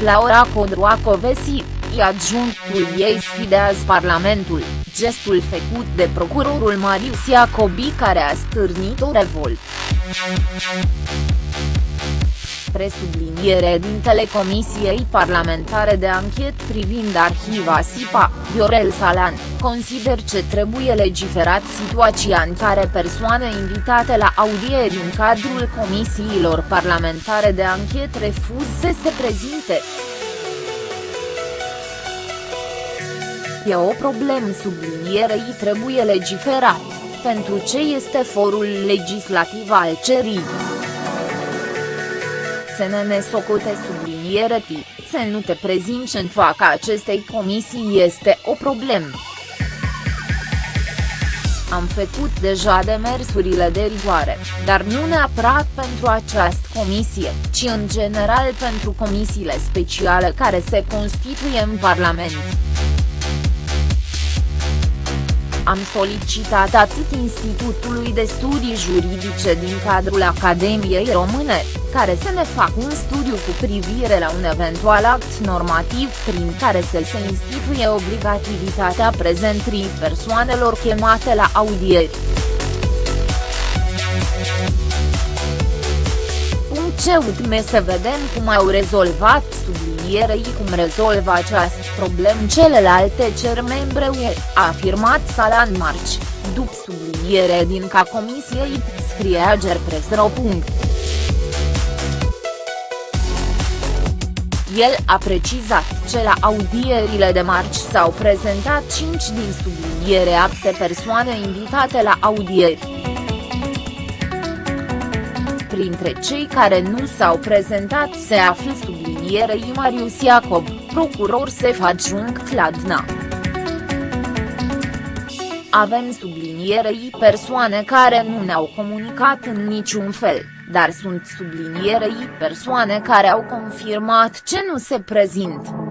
Laura Codroacovesi, adjunctul ei sfidează Parlamentul, gestul făcut de procurorul Marius Iacobi care a stârnit o revoltă presubliniere dintele Comisiei Parlamentare de Anchet privind arhiva SIPA, Viorel Salan, consider ce trebuie legiferat situația în care persoane invitate la audieri în cadrul comisiilor parlamentare de anchet refuz să se prezinte. E o problemă sublinierei trebuie legiferat, pentru ce este forul legislativ al cerii să ne nesocote subliniere T, să nu te prezinți în fața acestei comisii este o problemă. Am făcut deja demersurile de rigoare, dar nu neapărat pentru această comisie, ci în general pentru comisiile speciale care se constituie în Parlament am solicitat atât Institutului de Studii Juridice din cadrul Academiei Române, care să ne facă un studiu cu privire la un eventual act normativ prin care să se instituie obligativitatea prezentrii persoanelor chemate la audieri. Ce utme să vedem cum au rezolvat sublinierei cum rezolvă această problemă celelalte cer membre UE, a afirmat Salan Marci, după subliniere din ca comisiei, scrie Agerpresro. El a precizat ce la audierile de marci s-au prezentat 5 din subliniere apte persoane invitate la audieri printre cei care nu s-au prezentat se află sublinierei Marius Iacob, procuror sef adjunct la DNA. Avem sublinierei persoane care nu ne-au comunicat în niciun fel, dar sunt sublinierei persoane care au confirmat ce nu se prezintă.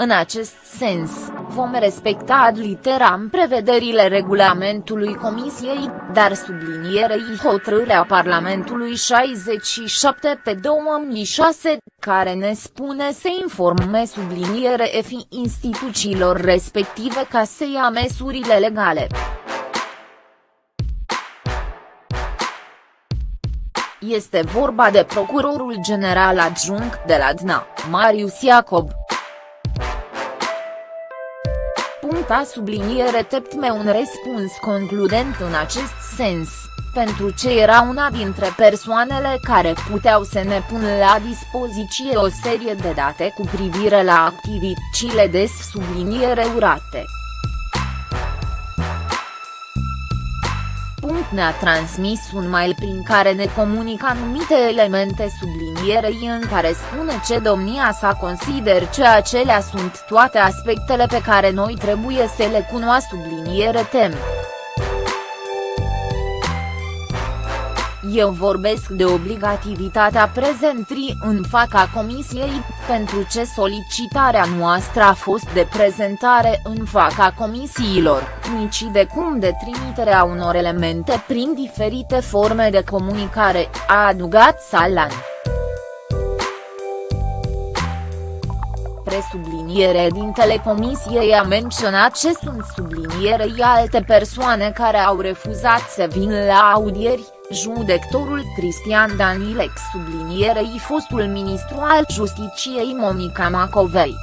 În acest sens, vom respecta ad literam prevederile regulamentului Comisiei, dar sublinierei hotărârea Parlamentului 67 pe 2006, care ne spune să informe subliniere fi instituțiilor respective ca să ia măsurile legale. Este vorba de procurorul general adjunct de la DNA, Marius Iacob. A subliniere teptme un răspuns concludent în acest sens, pentru ce era una dintre persoanele care puteau să ne pună la dispoziție o serie de date cu privire la activitățile de subliniere urate. Ne-a transmis un mail prin care ne comunica anumite elemente sublinierei în care spune ce domnia sa consider ce acelea sunt toate aspectele pe care noi trebuie să le cunoască subliniere tem. Eu vorbesc de obligativitatea prezentrii în fața comisiei, pentru ce solicitarea noastră a fost de prezentare în fața comisiilor, nici de cum de trimiterea unor elemente prin diferite forme de comunicare, a adugat Salan. presubliniere din telecomisiei a menționat ce sunt sublinierei alte persoane care au refuzat să vină la audieri, Judectorul Cristian Danilex sublinierei fostul ministru al Justiciei Monica Macovei.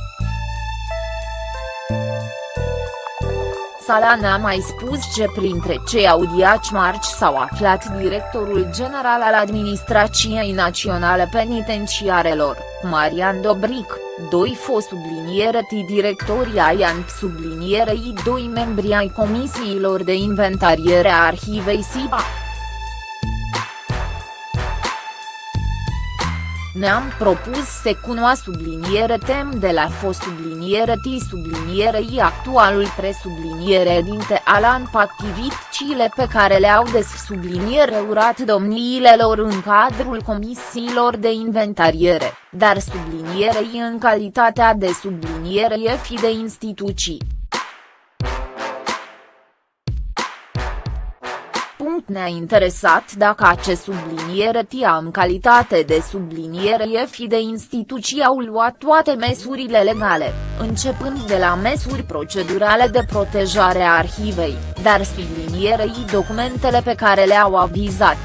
Salan a mai spus ce printre cei audiaci marci s-au aflat directorul general al Administrației Naționale Penitenciarelor, Marian Dobric, doi fost subliniere directorii ai ANP sublinierei doi membri ai comisiilor de inventariere a arhivei SIPA. Ne-am propus să cunoască subliniere tem de la fost subliniere T subliniere I actualul presubliniere dinte Alan activitățile pe care le-au des subliniere urat domniile lor în cadrul comisiilor de inventariere, dar sublinierei în calitatea de subliniere fi de instituții. Ne-a interesat dacă acest subliniere tia în calitate de subliniere fi de instituții au luat toate măsurile legale, începând de la măsuri procedurale de protejare a arhivei, dar sublinierei documentele pe care le-au avizat.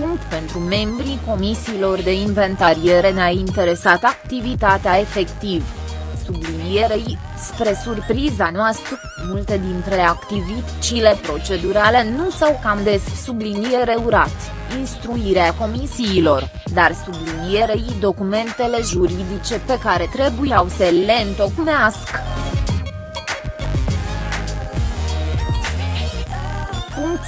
punct pentru membrii comisiilor de inventariere ne-a interesat activitatea efectiv. Sublinierei, spre surpriza noastră, multe dintre activitățile procedurale nu s-au cam des subliniere urat, instruirea comisiilor, dar sublinierei documentele juridice pe care trebuiau să le întocmească.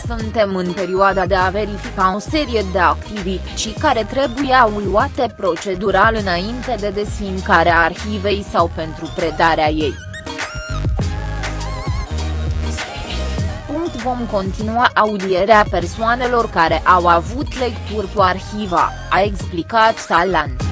Suntem în perioada de a verifica o serie de activități care trebuiau luate procedural înainte de desfincarea arhivei sau pentru predarea ei. Vom continua audierea persoanelor care au avut lecturi cu arhiva, a explicat Salan.